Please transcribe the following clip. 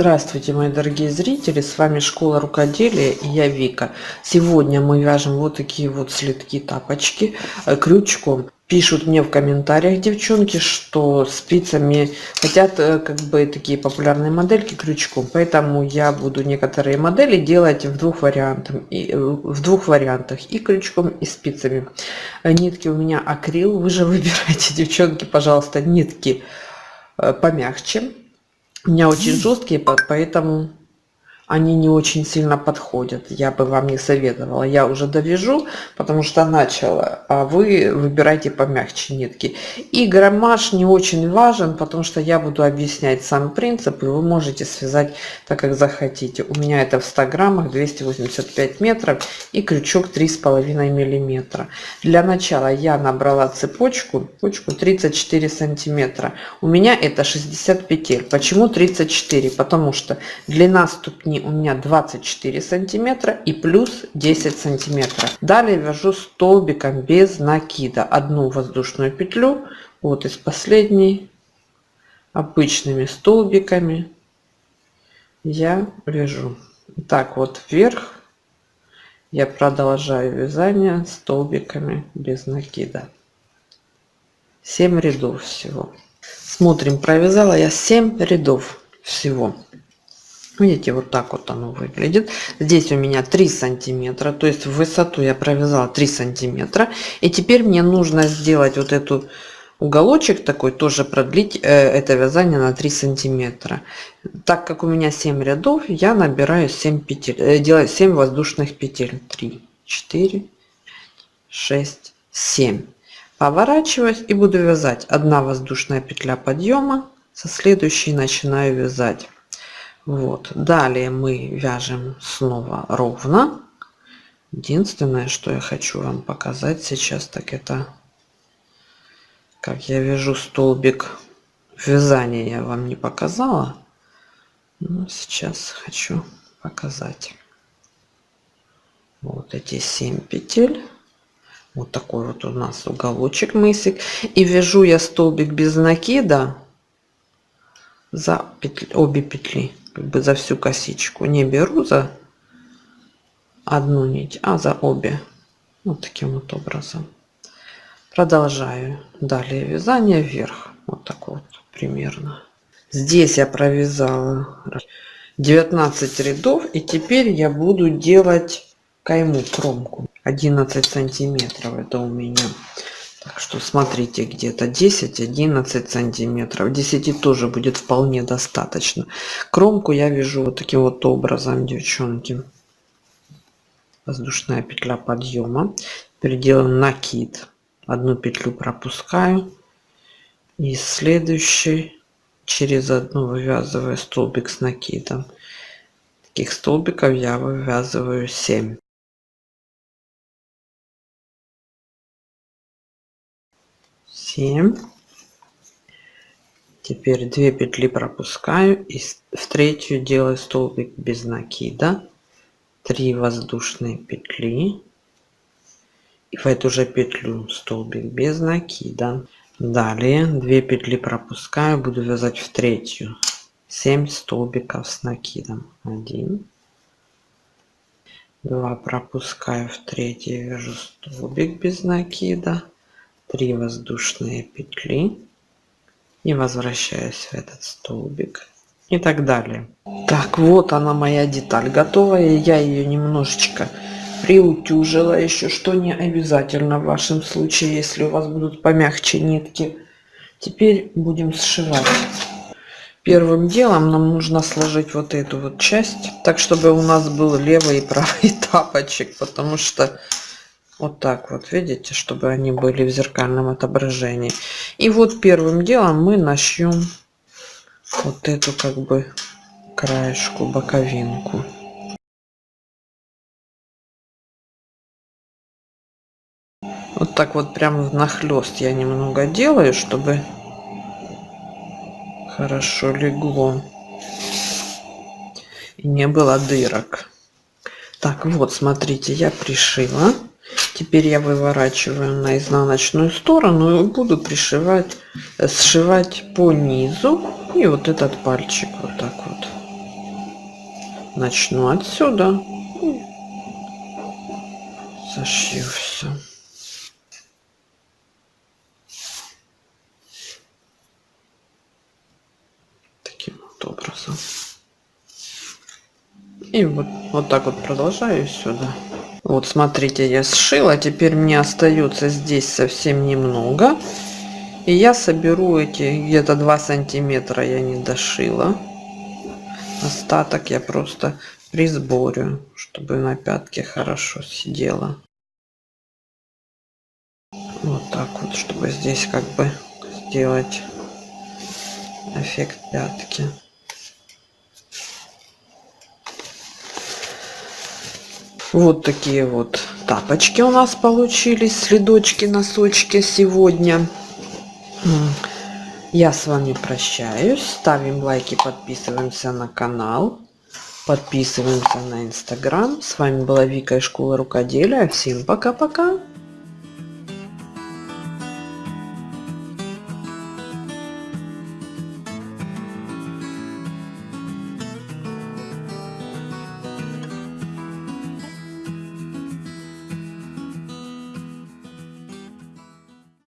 Здравствуйте, мои дорогие зрители! С вами Школа Рукоделия и я Вика. Сегодня мы вяжем вот такие вот следки тапочки э, крючком. Пишут мне в комментариях девчонки, что спицами хотят э, как бы такие популярные модельки крючком, поэтому я буду некоторые модели делать в двух вариантах, э, в двух вариантах и крючком и спицами. Нитки у меня акрил, вы же выбирайте, девчонки, пожалуйста, нитки помягче меня очень жесткие, поэтому они не очень сильно подходят. Я бы вам не советовала. Я уже довяжу, потому что начала, а вы выбирайте помягче нитки. И граммаж не очень важен, потому что я буду объяснять сам принцип, и вы можете связать так, как захотите. У меня это в 100 граммах 285 метров и крючок 3,5 миллиметра. Для начала я набрала цепочку, цепочку 34 сантиметра. У меня это 60 петель. Почему 34? Потому что длина ступни у меня 24 сантиметра и плюс 10 сантиметров далее вяжу столбиком без накида. Одну воздушную петлю вот из последней обычными столбиками я вяжу. Так вот вверх я продолжаю вязание столбиками без накида. 7 рядов всего. Смотрим провязала я 7 рядов всего Видите, вот так вот оно выглядит. Здесь у меня 3 сантиметра, то есть в высоту я провязала 3 сантиметра. И теперь мне нужно сделать вот эту уголочек такой, тоже продлить э, это вязание на 3 сантиметра. Так как у меня 7 рядов, я набираю 7 петель, э, делаю 7 воздушных петель. 3, 4, 6, 7. Поворачиваюсь и буду вязать. Одна воздушная петля подъема, со следующей начинаю вязать вот. Далее мы вяжем снова ровно. Единственное что я хочу вам показать сейчас так это как я вяжу столбик. Вязания я вам не показала но сейчас хочу показать. Вот эти 7 петель. Вот такой вот у нас уголочек мысик. И вяжу я столбик без накида за петли, обе петли как бы за всю косичку не беру за одну нить а за обе. Вот таким вот образом. Продолжаю далее вязание вверх. Вот так вот примерно. Здесь я провязала 19 рядов и теперь я буду делать кайму кромку. 11 сантиметров это у меня что смотрите, где-то 10-11 сантиметров. 10 тоже будет вполне достаточно. Кромку я вяжу вот таким вот образом, девчонки. Воздушная петля подъема. Теперь делаем накид. Одну петлю пропускаю. И следующий через одну вывязываю столбик с накидом. Таких столбиков я вывязываю 7. 7 теперь 2 петли пропускаю и в третью делаю столбик без накида. 3 воздушные петли. И в эту же петлю столбик без накида. Далее 2 петли пропускаю буду вязать в третью. 7 столбиков с накидом. 1 2 пропускаю в третью вяжу столбик без накида 3 воздушные петли. И возвращаюсь в этот столбик. И так далее. Так вот она моя деталь готовая. Я ее немножечко приутюжила. Еще что не обязательно в вашем случае если у вас будут помягче нитки. Теперь будем сшивать. Первым делом нам нужно сложить вот эту вот часть так чтобы у нас был левый и правый тапочек потому что вот так вот видите чтобы они были в зеркальном отображении. И вот первым делом мы начнем вот эту как бы краешку боковинку. Вот так вот прям нахлест я немного делаю чтобы хорошо легло и не было дырок. Так вот смотрите я пришила Теперь я выворачиваю на изнаночную сторону и буду пришивать, сшивать по низу. И вот этот пальчик вот так вот. начну отсюда зашью все таким вот образом и вот вот так вот продолжаю сюда вот смотрите я сшила теперь мне остается здесь совсем немного. И я соберу эти где-то 2 сантиметра я не дошила. Остаток я просто присборю чтобы на пятке хорошо сидела. Вот так вот чтобы здесь как бы сделать эффект пятки вот такие вот тапочки у нас получились следочки носочки сегодня. Я с вами прощаюсь. Ставим лайки подписываемся на канал. Подписываемся на инстаграм. С вами была вика из школы рукоделия. Всем пока пока